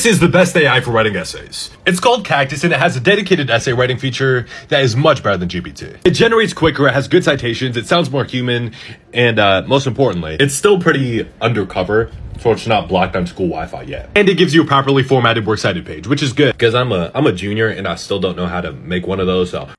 This is the best AI for writing essays. It's called Caktus and it has a dedicated essay writing feature that is much better than GPT. It generates quicker, it has good citations, it sounds more human, and uh, most importantly, it's still pretty undercover, so it's not blocked on school Wi-Fi yet. And it gives you a properly formatted works cited page, which is good because I'm a I'm a junior and I still don't know how to make one of those. So